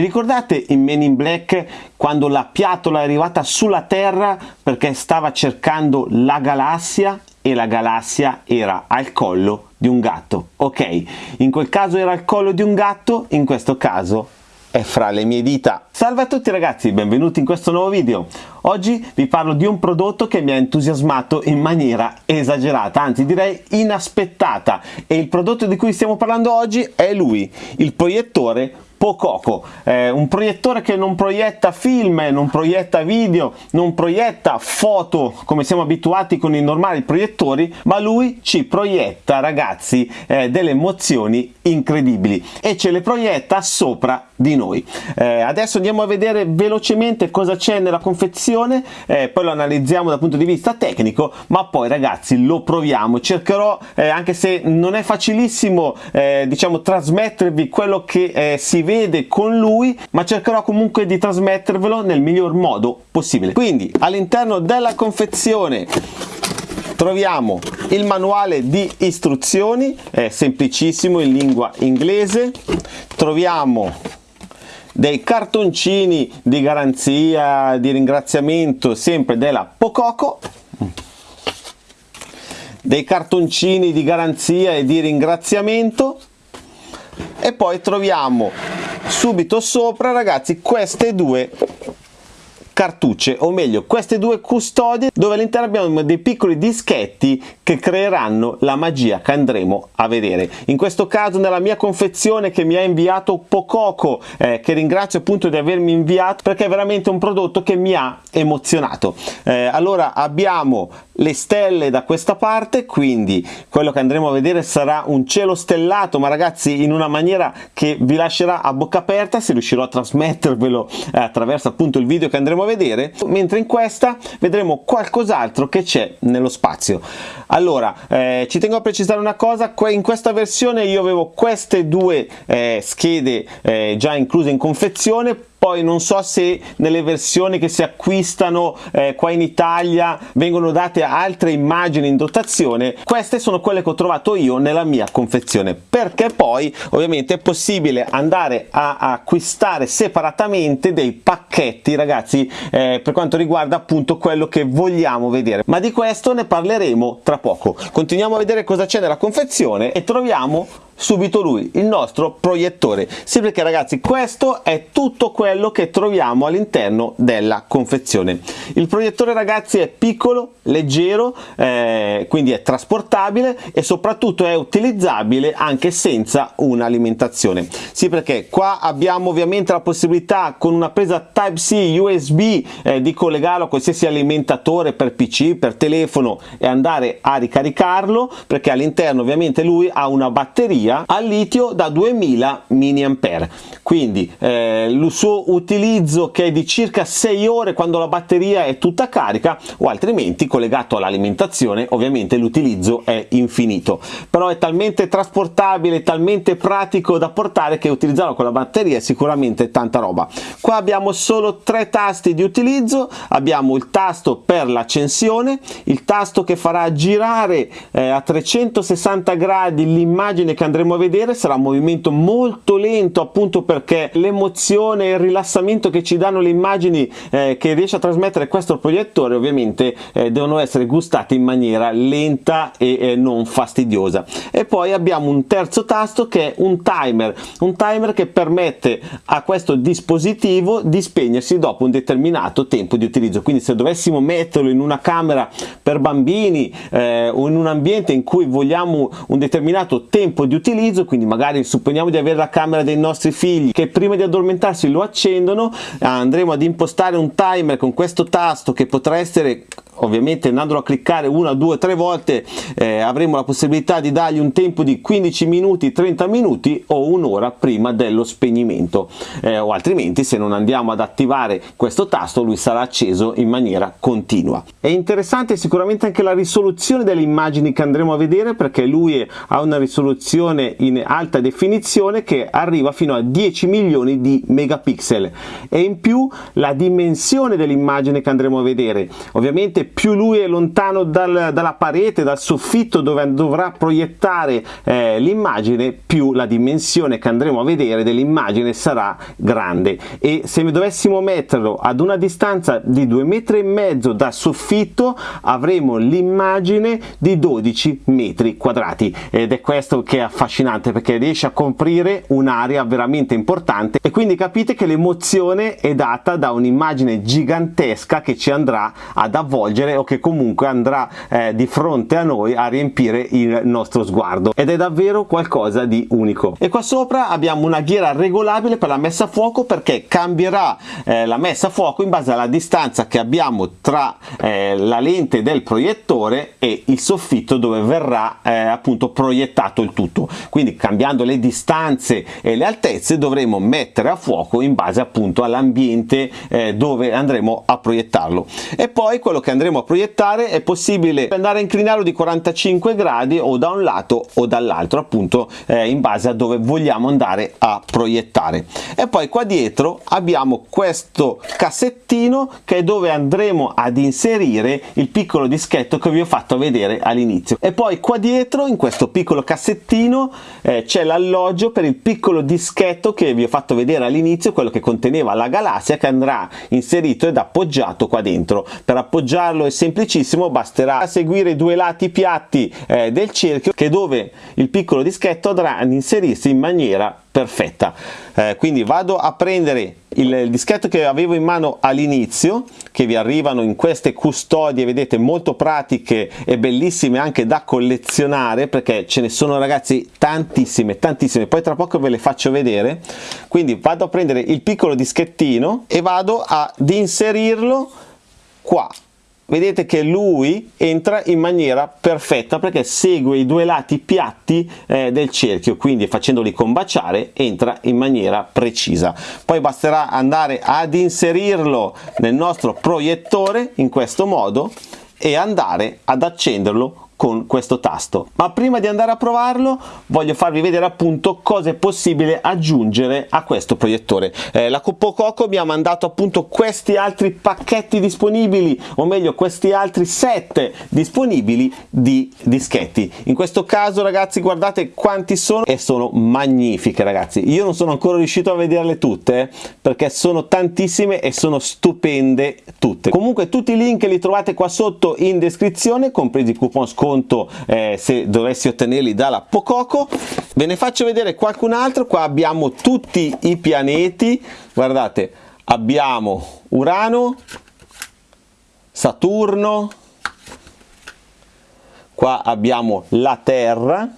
Vi ricordate in Men in Black quando la piatola è arrivata sulla Terra perché stava cercando la galassia e la galassia era al collo di un gatto? Ok, in quel caso era al collo di un gatto, in questo caso è fra le mie dita. Salve a tutti ragazzi, benvenuti in questo nuovo video. Oggi vi parlo di un prodotto che mi ha entusiasmato in maniera esagerata, anzi direi inaspettata e il prodotto di cui stiamo parlando oggi è lui, il proiettore Pococo, eh, un proiettore che non proietta film, non proietta video, non proietta foto come siamo abituati con i normali proiettori, ma lui ci proietta ragazzi eh, delle emozioni incredibili e ce le proietta sopra di noi. Eh, adesso andiamo a vedere velocemente cosa c'è nella confezione, eh, poi lo analizziamo dal punto di vista tecnico, ma poi ragazzi lo proviamo. Cercherò, eh, anche se non è facilissimo, eh, diciamo, trasmettervi quello che si vede con lui, ma cercherò comunque di trasmettervelo nel miglior modo possibile. Quindi all'interno della confezione troviamo il manuale di istruzioni, è semplicissimo in lingua inglese, troviamo dei cartoncini di garanzia, di ringraziamento sempre della Pococo, dei cartoncini di garanzia e di ringraziamento e poi troviamo subito sopra ragazzi queste due cartucce o meglio queste due custodie dove all'interno abbiamo dei piccoli dischetti che creeranno la magia che andremo a vedere. In questo caso nella mia confezione che mi ha inviato Pococo eh, che ringrazio appunto di avermi inviato perché è veramente un prodotto che mi ha emozionato. Eh, allora abbiamo le stelle da questa parte quindi quello che andremo a vedere sarà un cielo stellato ma ragazzi in una maniera che vi lascerà a bocca aperta se riuscirò a trasmettervelo eh, attraverso appunto il video che andremo a vedere mentre in questa vedremo qualcos'altro che c'è nello spazio. Allora eh, ci tengo a precisare una cosa in questa versione io avevo queste due eh, schede eh, già incluse in confezione poi non so se nelle versioni che si acquistano eh, qua in Italia vengono date altre immagini in dotazione queste sono quelle che ho trovato io nella mia confezione. Perché poi ovviamente è possibile andare a, acquistare separatamente dei pacchetti ragazzi eh, per quanto riguarda appunto quello che vogliamo vedere. Ma di questo ne parleremo tra poco. Continuiamo a vedere cosa c'è nella confezione e troviamo subito lui, il nostro proiettore. Sì perché ragazzi questo è tutto quello che troviamo all'interno della confezione. Il proiettore ragazzi è piccolo, leggero, eh, quindi è trasportabile e soprattutto è utilizzabile anche senza un'alimentazione. Sì perché qua abbiamo ovviamente la possibilità con una presa Type-C USB eh, di collegarlo a qualsiasi alimentatore per PC, per telefono e andare a ricaricarlo perché all'interno ovviamente lui ha una batteria batteria al litio da 2000 mAh quindi eh, il suo utilizzo che è di circa 6 ore quando la batteria è tutta carica o altrimenti collegato all'alimentazione ovviamente l'utilizzo è infinito. Però è talmente trasportabile talmente pratico da portare che utilizzarlo con la batteria è sicuramente tanta roba. Qua abbiamo solo tre tasti di utilizzo. Abbiamo il tasto per l'accensione il tasto che farà girare eh, a 360 gradi l'immagine che andremo andremo a vedere sarà un movimento molto lento appunto perché l'emozione e il rilassamento che ci danno le immagini eh, che riesce a trasmettere questo proiettore ovviamente eh, devono essere gustate in maniera lenta e eh, non fastidiosa. E poi abbiamo un terzo tasto che è un timer un timer che permette a questo dispositivo di spegnersi dopo un determinato tempo di utilizzo. Quindi se dovessimo metterlo in una camera per bambini eh, o in un ambiente in cui vogliamo un determinato tempo di utilizzo utilizzo quindi magari supponiamo di avere la camera dei nostri figli che prima di addormentarsi lo accendono andremo ad impostare un timer con questo tasto che potrà essere ovviamente andandolo a cliccare una, due, tre volte eh, avremo la possibilità di dargli un tempo di 15 minuti, 30 minuti o un'ora prima dello spegnimento. Eh, o altrimenti se non andiamo ad attivare questo tasto lui sarà acceso in maniera continua. È interessante sicuramente anche la risoluzione delle immagini che andremo a vedere perché lui ha una risoluzione in alta definizione che arriva fino a 10 milioni di megapixel. E in più la dimensione dell'immagine che andremo a vedere. Ovviamente più lui è lontano dal, dalla parete dal soffitto dove dovrà proiettare eh, l'immagine più la dimensione che andremo a vedere dell'immagine sarà grande. E se dovessimo metterlo ad una distanza di due metri e mezzo dal soffitto avremo l'immagine di 12 metri quadrati. Ed è questo che è affascinante perché riesce a coprire un'area veramente importante. E quindi capite che l'emozione è data da un'immagine gigantesca che ci andrà ad avvolgere o che comunque andrà eh, di fronte a noi a riempire il nostro sguardo. Ed è davvero qualcosa di unico. E qua sopra abbiamo una ghiera regolabile per la messa a fuoco perché cambierà eh, la messa a fuoco in base alla distanza che abbiamo tra eh, la lente del proiettore e il soffitto dove verrà eh, appunto proiettato il tutto. Quindi cambiando le distanze e le altezze dovremo mettere a fuoco in base appunto all'ambiente eh, dove andremo a proiettarlo. E poi quello che andremo a proiettare è possibile andare a inclinarlo di 45 gradi o da un lato o dall'altro appunto eh, in base a dove vogliamo andare a proiettare. E poi qua dietro abbiamo questo cassettino che è dove andremo ad inserire il piccolo dischetto che vi ho fatto vedere all'inizio. E poi qua dietro in questo piccolo cassettino eh, c'è l'alloggio per il piccolo dischetto che vi ho fatto vedere all'inizio quello che conteneva la galassia che andrà inserito ed appoggiato qua dentro. Per appoggiarlo è semplicissimo basterà seguire i due lati piatti eh, del cerchio che dove il piccolo dischetto andrà ad inserirsi in maniera perfetta. Eh, quindi vado a prendere il dischetto che avevo in mano all'inizio che vi arrivano in queste custodie vedete molto pratiche e bellissime anche da collezionare perché ce ne sono ragazzi tantissime tantissime. Poi tra poco ve le faccio vedere. Quindi vado a prendere il piccolo dischettino e vado ad inserirlo qua vedete che lui entra in maniera perfetta perché segue i due lati piatti eh, del cerchio quindi facendoli combaciare entra in maniera precisa. Poi basterà andare ad inserirlo nel nostro proiettore in questo modo e andare ad accenderlo con questo tasto. Ma prima di andare a provarlo voglio farvi vedere appunto cosa è possibile aggiungere a questo proiettore. Eh, la Copococo mi ha mandato appunto questi altri pacchetti disponibili o meglio questi altri set disponibili di dischetti. In questo caso ragazzi guardate quanti sono e sono magnifiche ragazzi. Io non sono ancora riuscito a vederle tutte perché sono tantissime e sono stupende tutte. Comunque tutti i link li trovate qua sotto in descrizione compresi i coupon sconto conto eh, se dovessi ottenerli dalla Pococo. Ve ne faccio vedere qualcun altro. Qua abbiamo tutti i pianeti. Guardate abbiamo Urano Saturno. Qua abbiamo la Terra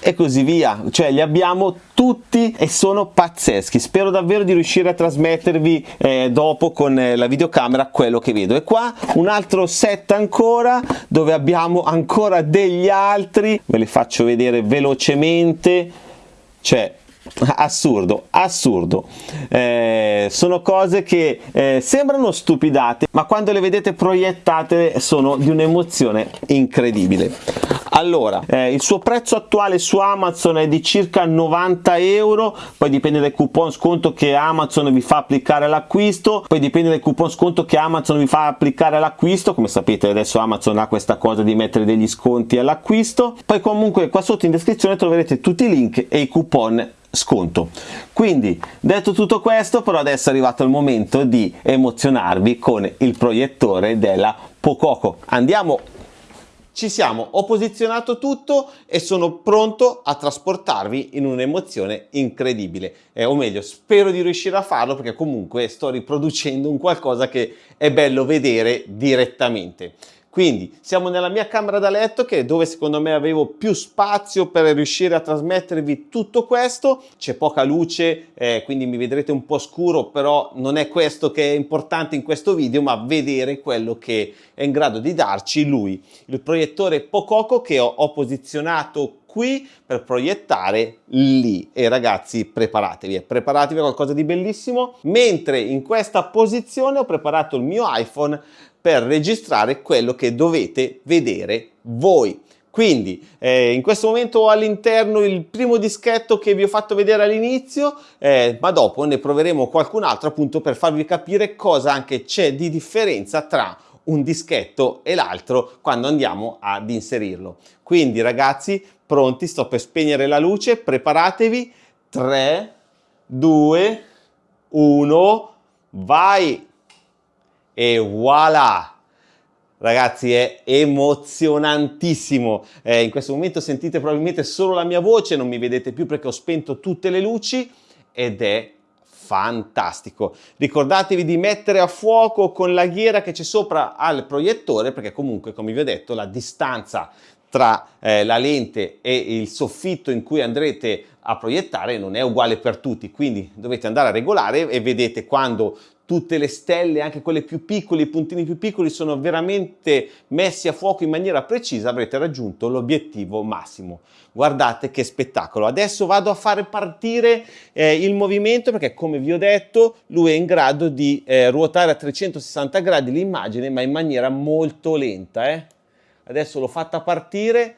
e così via. Cioè li abbiamo tutti e sono pazzeschi. Spero davvero di riuscire a trasmettervi eh, dopo con eh, la videocamera quello che vedo. E qua un altro set ancora dove abbiamo ancora degli altri. Ve li faccio vedere velocemente. Cioè assurdo assurdo. Eh, sono cose che eh, sembrano stupidate ma quando le vedete proiettate sono di un'emozione incredibile. Allora eh, il suo prezzo attuale su amazon è di circa 90 euro poi dipende dal coupon sconto che amazon vi fa applicare all'acquisto poi dipende dal coupon sconto che amazon vi fa applicare all'acquisto come sapete adesso amazon ha questa cosa di mettere degli sconti all'acquisto. Poi comunque qua sotto in descrizione troverete tutti i link e i coupon sconto. Quindi detto tutto questo però adesso è arrivato il momento di emozionarvi con il proiettore della Pococo. Andiamo. Ci siamo, ho posizionato tutto e sono pronto a trasportarvi in un'emozione incredibile, eh, o meglio, spero di riuscire a farlo perché comunque sto riproducendo un qualcosa che è bello vedere direttamente. Quindi siamo nella mia camera da letto che è dove secondo me avevo più spazio per riuscire a trasmettervi tutto questo, c'è poca luce eh, quindi mi vedrete un po' scuro però non è questo che è importante in questo video ma vedere quello che è in grado di darci lui, il proiettore Pococo che ho, ho posizionato qui per proiettare lì. E ragazzi preparatevi, eh, preparatevi a qualcosa di bellissimo. Mentre in questa posizione ho preparato il mio iPhone per registrare quello che dovete vedere voi Quindi eh, in questo momento ho all'interno il primo dischetto che vi ho fatto vedere all'inizio, eh, ma dopo ne proveremo qualcun altro appunto per farvi capire cosa anche c'è di differenza tra un dischetto e l'altro quando andiamo ad inserirlo. Quindi ragazzi, pronti, sto per spegnere la luce, preparatevi, 3, 2, 1, vai! E voilà! Ragazzi è emozionantissimo, eh, in questo momento sentite probabilmente solo la mia voce, non mi vedete più perché ho spento tutte le luci ed è fantastico. Ricordatevi di mettere a fuoco con la ghiera che c'è sopra al proiettore perché comunque come vi ho detto la distanza tra eh, la lente e il soffitto in cui andrete a proiettare non è uguale per tutti, quindi dovete andare a regolare e vedete quando tutte le stelle, anche quelle più piccole, i puntini più piccoli, sono veramente messi a fuoco in maniera precisa, avrete raggiunto l'obiettivo massimo. Guardate che spettacolo. Adesso vado a fare partire eh, il movimento perché, come vi ho detto, lui è in grado di eh, ruotare a 360 gradi l'immagine, ma in maniera molto lenta. Eh? Adesso l'ho fatta partire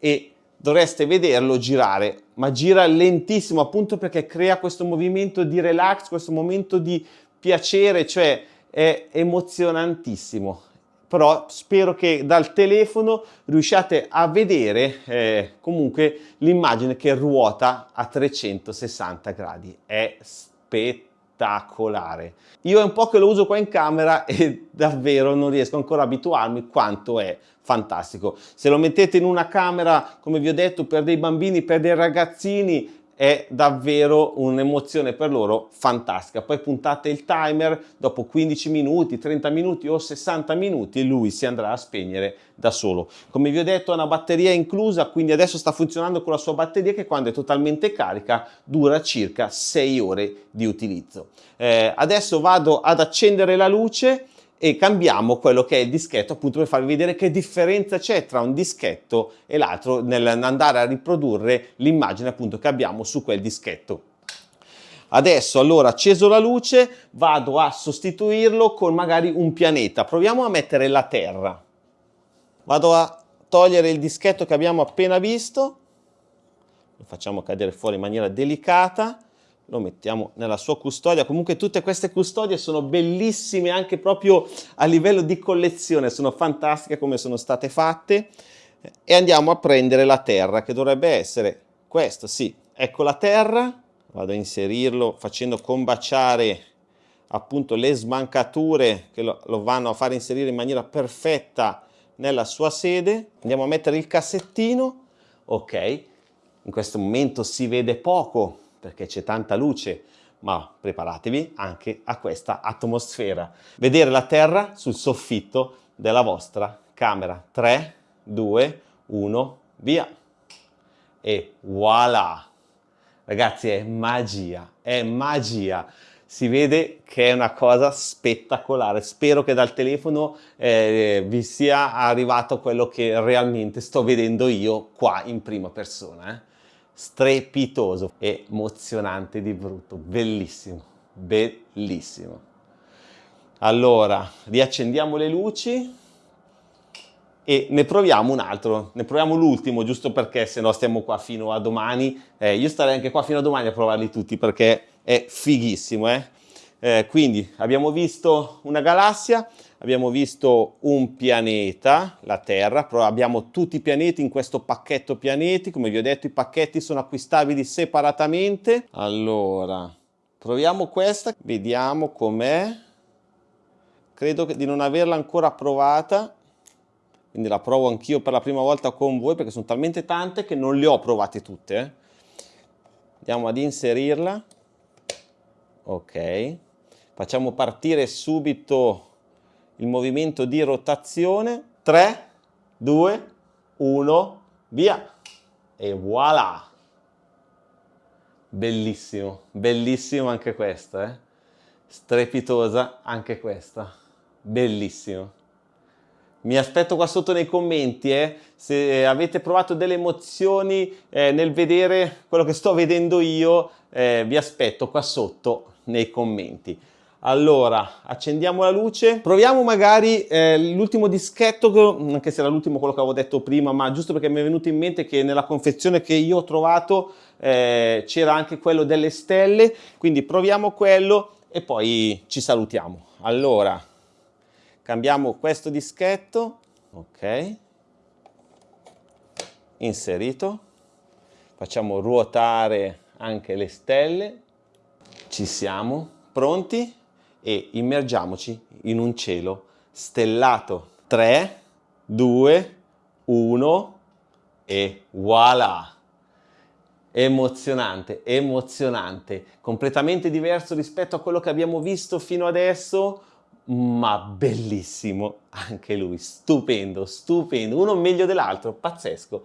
e dovreste vederlo girare, ma gira lentissimo appunto perché crea questo movimento di relax, questo momento di piacere, cioè è emozionantissimo. Però spero che dal telefono riusciate a vedere eh, comunque l'immagine che ruota a 360 gradi. È spettacolare. Io è un po' che lo uso qua in camera e davvero non riesco ancora a abituarmi quanto è fantastico. Se lo mettete in una camera, come vi ho detto, per dei bambini, per dei ragazzini, è davvero un'emozione per loro fantastica. Poi puntate il timer, dopo 15 minuti, 30 minuti o 60 minuti lui si andrà a spegnere da solo. Come vi ho detto ha una batteria inclusa, quindi adesso sta funzionando con la sua batteria che quando è totalmente carica dura circa 6 ore di utilizzo. Eh, adesso vado ad accendere la luce e cambiamo quello che è il dischetto appunto per farvi vedere che differenza c'è tra un dischetto e l'altro nell'andare a riprodurre l'immagine appunto che abbiamo su quel dischetto. Adesso allora acceso la luce vado a sostituirlo con magari un pianeta, proviamo a mettere la Terra. Vado a togliere il dischetto che abbiamo appena visto, lo facciamo cadere fuori in maniera delicata lo mettiamo nella sua custodia. Comunque tutte queste custodie sono bellissime anche proprio a livello di collezione, sono fantastiche come sono state fatte. E andiamo a prendere la terra che dovrebbe essere questo, sì, ecco la terra, vado a inserirlo facendo combaciare appunto le smancature che lo, lo vanno a fare inserire in maniera perfetta nella sua sede. Andiamo a mettere il cassettino, ok, in questo momento si vede poco perché c'è tanta luce, ma preparatevi anche a questa atmosfera. Vedere la Terra sul soffitto della vostra camera. 3, 2, 1, via! E voilà! Ragazzi, è magia, è magia! si vede che è una cosa spettacolare. Spero che dal telefono eh, vi sia arrivato quello che realmente sto vedendo io qua in prima persona. Eh strepitoso, emozionante di brutto, bellissimo, bellissimo. Allora, riaccendiamo le luci e ne proviamo un altro, ne proviamo l'ultimo, giusto perché se no stiamo qua fino a domani. Eh, io starei anche qua fino a domani a provarli tutti perché è fighissimo, eh? Eh, quindi abbiamo visto una galassia, abbiamo visto un pianeta, la Terra, però abbiamo tutti i pianeti in questo pacchetto pianeti, come vi ho detto i pacchetti sono acquistabili separatamente. Allora, proviamo questa, vediamo com'è. Credo di non averla ancora provata, quindi la provo anch'io per la prima volta con voi perché sono talmente tante che non le ho provate tutte. Eh. Andiamo ad inserirla. Ok facciamo partire subito il movimento di rotazione 3 2 1 via. E voilà. Bellissimo bellissimo anche questa eh? strepitosa anche questa. Bellissimo. Mi aspetto qua sotto nei commenti eh, se avete provato delle emozioni eh, nel vedere quello che sto vedendo io eh, vi aspetto qua sotto nei commenti allora, accendiamo la luce, proviamo magari eh, l'ultimo dischetto, anche se era l'ultimo quello che avevo detto prima, ma giusto perché mi è venuto in mente che nella confezione che io ho trovato eh, c'era anche quello delle stelle, quindi proviamo quello e poi ci salutiamo. Allora, cambiamo questo dischetto, ok, inserito, facciamo ruotare anche le stelle, ci siamo, pronti? E immergiamoci in un cielo stellato. 3, 2, 1 e voilà! Emozionante, emozionante, completamente diverso rispetto a quello che abbiamo visto fino adesso, ma bellissimo anche lui, stupendo, stupendo, uno meglio dell'altro, pazzesco,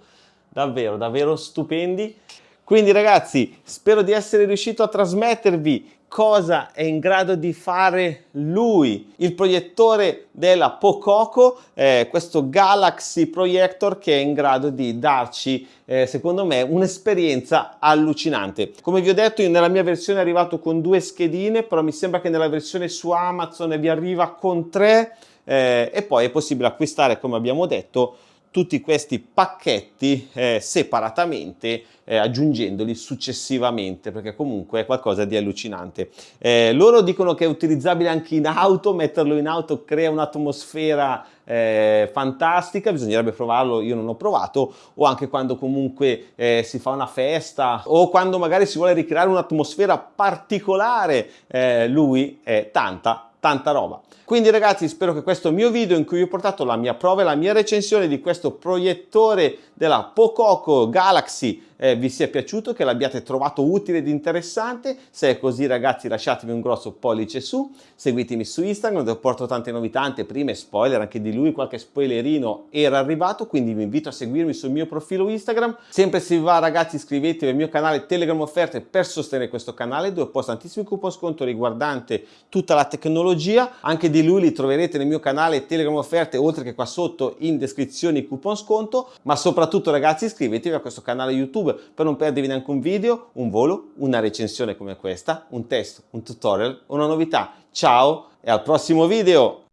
davvero, davvero stupendi. Quindi ragazzi, spero di essere riuscito a trasmettervi cosa è in grado di fare lui, il proiettore della Pococo, eh, questo Galaxy Projector che è in grado di darci, eh, secondo me, un'esperienza allucinante. Come vi ho detto, io nella mia versione è arrivato con due schedine, però mi sembra che nella versione su Amazon vi arriva con tre eh, e poi è possibile acquistare, come abbiamo detto, tutti questi pacchetti eh, separatamente eh, aggiungendoli successivamente perché comunque è qualcosa di allucinante. Eh, loro dicono che è utilizzabile anche in auto, metterlo in auto crea un'atmosfera eh, fantastica, bisognerebbe provarlo, io non ho provato, o anche quando comunque eh, si fa una festa o quando magari si vuole ricreare un'atmosfera particolare, eh, lui è tanta, tanta roba. Quindi ragazzi spero che questo mio video in cui ho portato la mia prova e la mia recensione di questo proiettore della Pococo Galaxy eh, vi sia piaciuto, che l'abbiate trovato utile ed interessante. Se è così ragazzi lasciatemi un grosso pollice su, seguitemi su Instagram dove porto tante novità, anteprime, spoiler, anche di lui qualche spoilerino era arrivato, quindi vi invito a seguirmi sul mio profilo Instagram. Sempre se vi va ragazzi iscrivetevi al mio canale Telegram Offerte per sostenere questo canale dove posto tantissimi coupon sconto riguardante tutta la tecnologia. Anche di lui li troverete nel mio canale Telegram Offerte oltre che qua sotto in descrizione coupon sconto, ma soprattutto ragazzi iscrivetevi a questo canale YouTube per non perdervi neanche un video, un volo, una recensione come questa, un test, un tutorial, una novità. Ciao e al prossimo video!